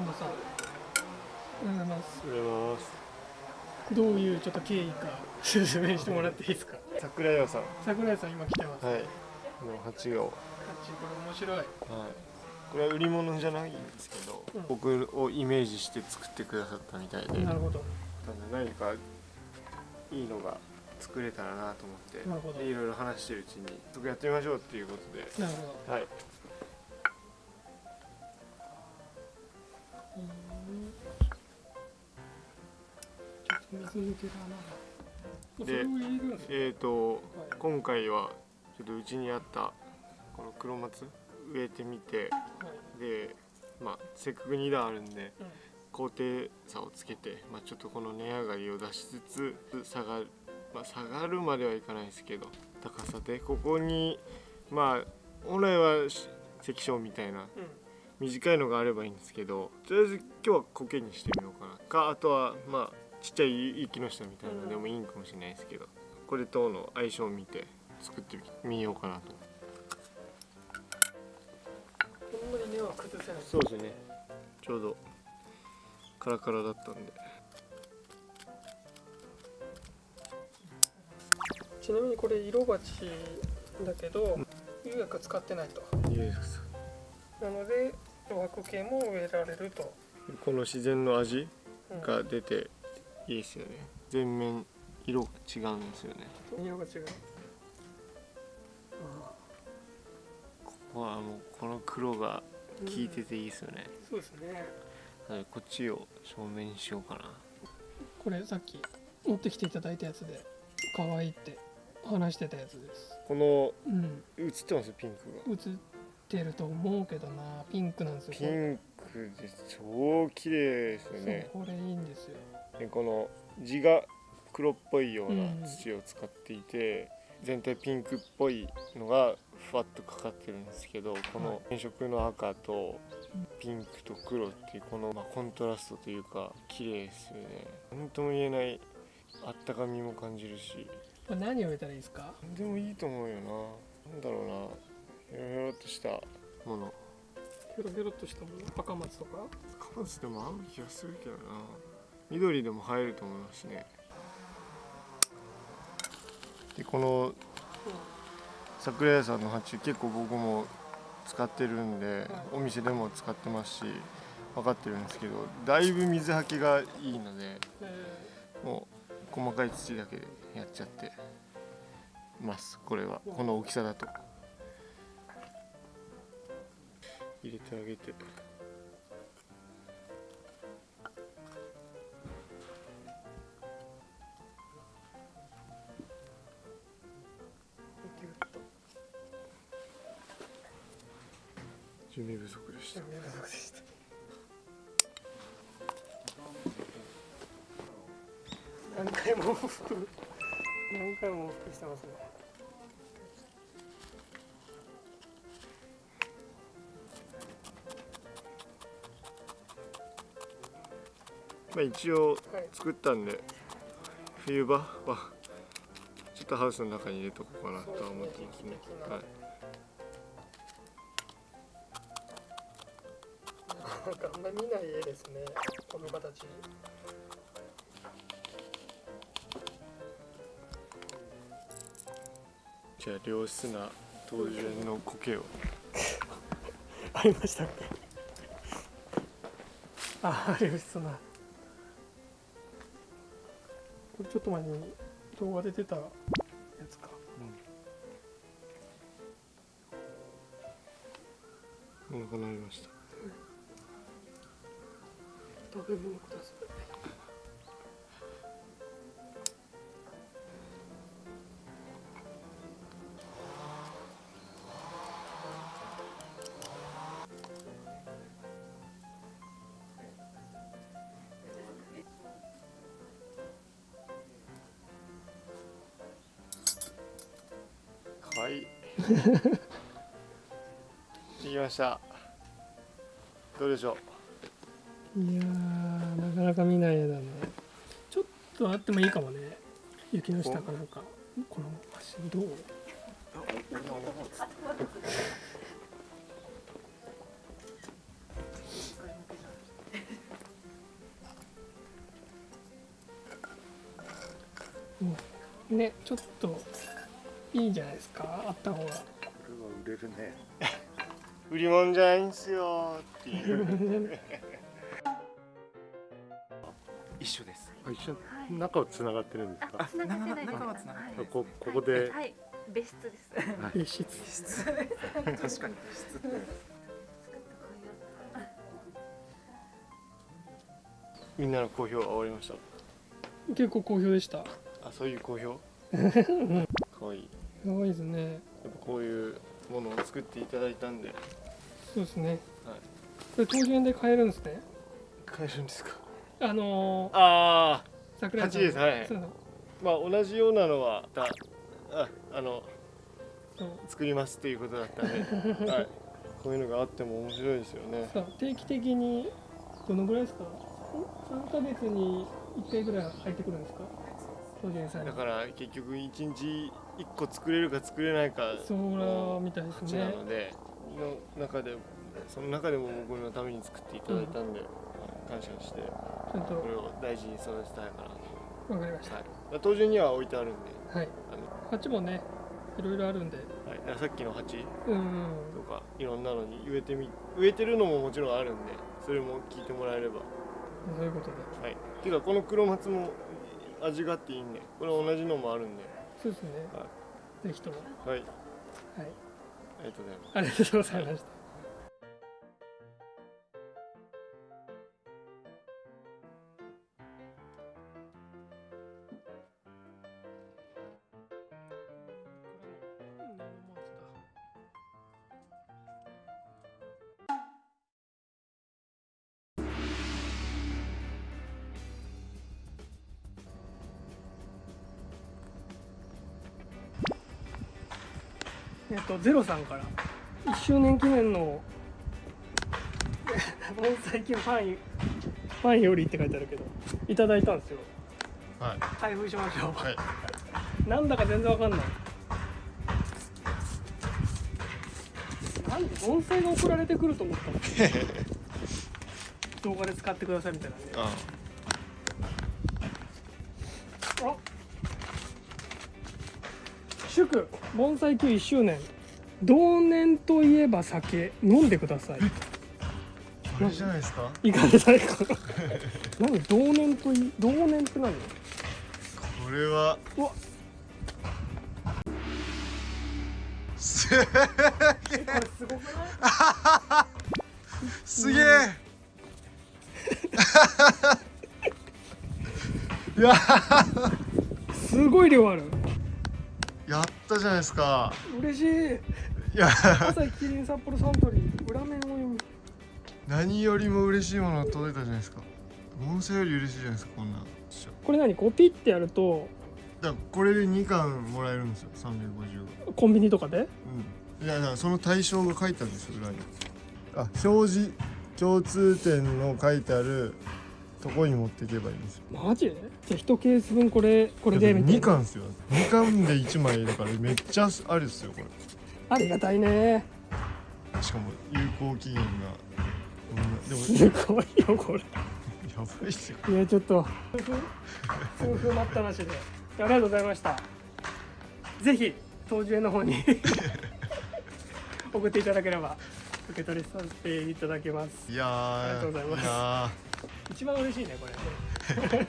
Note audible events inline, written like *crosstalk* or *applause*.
近藤さんおはようございます。おはようございます。どういうちょっと経緯か説明してもらっていいですか？桜屋さん。桜井さん今来てます、はい。の八号。はいこれ面白い。これは売り物じゃないんですけど、うん。僕をイメージして作ってくださったみたいで。なるほど。何かいいのが作れたらなと思ってなるほど。でいろいろ話してるうちに僕やってみましょうっていうことで。なるほど。はいちょっと水抜けだなそでえーとはい。今回はちょっとうちにあったこの黒松植えてみてはい。でまあせっかく2段あるんでうん。高低差をつけて、まあ、ちょっとこの値上がりを出しつつ下がる、まあ、下がるまではいかないですけど高さでここにまあ本来はし関所みたいなうん短いのがあればいいんですけどとりあえず今日は苔にしてみようかな。かあとはまあちっちゃい木の下みたいなのでもいいんかもしれないですけど。これとの相性を見て作ってみようかなと。こんなに根は崩せない。そうですね。ちょうどカラカラだったんで。ちなみにこれ色鉢だけど釉薬使ってないと。いいですなので漂白系も植えられると、この自然の味うん。が出ていいですよね。全面色が違うんですよね。色が違う。ここはもうこの黒が効いてていいですよね、そうですね。こっちを正面にしようかな。これさっき持ってきていただいたやつで可愛いって話してたやつです。このうん。映ってます？ピンクが。映ってると思うけどな。ピンクなんですよ。ピンクで超綺麗ですよね。これいいんですよ。でこの地が黒っぽいよううなん。土を使っていて、全体ピンクっぽいのがふわっとかかってるんですけどこの変色の赤とピンクと黒っていうこの、まあ、コントラストというか綺麗ですよね。何とも言えないあったかみも感じるし。これ何を植えたらいいですか？何でもいいと思うよな。なんだろうなヘロヘロっとした。ものヘロヘロっとしたもの？赤松とか？カマスでも合う気がするけどな。緑でも映えると思いますしね。でこの桜屋さんの鉢結構僕も使ってるんで、お店でも使ってますし分かってるんですけどだいぶ水はけがいいのでえもう細かい土だけでやっちゃってますこれは。この大きさだと入れてあげて、準備不足でした。準備不足でした。何回も往復何回も往復してますね。まあ一応はい作ったんで冬場はちょっとハウスの中に入れとこうかなとは思ってますね。はい。なんかあんまり見ない絵ですね。この形じゃあ良質な当然の苔を。*laughs* ありましたっけ？*laughs* あありましたなこれちょっと前に動画で出たやつか。お腹鳴りました。食べ物ください *laughs* 行きました。どうでしょう？いやなかなか見ない絵だね。ちょっとあってもいいかもね。雪の下かなんか。この橋どう？ねちょっといいんじゃないですか？あった方が。これは売れるね。*laughs* 売り物じゃないんすよ。っていう。一緒です。あ一緒？はい。中をつながってるんですか？あ、繋がってない。です。中は繋がってはいこここで。はい、別室です。別室。確かにみんなの好評は終わりました？結構好評でした。あそういう好評？*laughs* かわいいすごいですね。やっぱこういうものを作っていただいたんで。そうですね。はい。これ当時円で買えるんですね。買えるんですか？あのー、ああ桜井さん。8です。はい。まあ同じようなのはだああの作りますっていうことだったんで、*laughs* はい、こういうのがあっても面白いですよね。定期的にどのぐらいですか？3ヶ月に1回ぐらい入ってくるんですか？だから結局1日1個作れるか作れないかそうらみたいです価値なねのでの中でその中でも僕のために作っていただいたんで、感謝してちゃんとこれを大事に育てたいかなわかりましと、はい、当時には置いてあるんでたはい。あの、鉢もねいろいろあるんで。はい、さっきの鉢うんとかいろんなのに植えてみ植えてるのももちろんあるんでそれも聞いてもらえれば。そういうことで。はい。ていうかこの黒松も味があっていいんでこれ同じのもあるんでそうですね、はぜひとも。はい。はい。ありがとうございます。ありがとうございましたえっとゼロさんから。1周年記念の。*laughs* 盆栽機ファンファンよりって書いてあるけど。いただいたんですよ。はい。開封しましょう、はい。なんだか全然わかんない。なんで盆栽が送られてくると思ったの？*laughs* 動画で使ってくださいみたいなね。ああ祝盆栽球1周年。同年といえば酒。飲んでください。これじゃないですか？いかがですか？*laughs* 何同年とい同年って何？これは。うわ。すえ。これすごくない？すげえ。いや *laughs* すごい量あるやったじゃないですか。嬉しい。いや。朝日キリン札幌サントリー裏面を読む。何よりも嬉しいものが届いたじゃないですか。盆栽より嬉しいじゃないですかこんなんこれ何？こうピッてやると。だこれで2巻もらえるんですよ。350がコンビニとかで？うん。いやだからその対象が書いてあるんですよ裏に。あ表示共通点の書いてあるとこに持っていけばいいんですよ。マジ？じゃあ1ケース分これこれでみたい2な巻ですよ。2巻で1枚だからめっちゃあるですよこれ。ありがたいね。しかも有効期限がでもすごいよこれ。*laughs* やばいっすよ。いやちょっと。夫婦待ったなしで。ありがとうございました。ぜひ当時園の方に。*laughs* 送っていただければ受け取りさせていただきます。いやーありがとうございます。や一番嬉しいねこれ。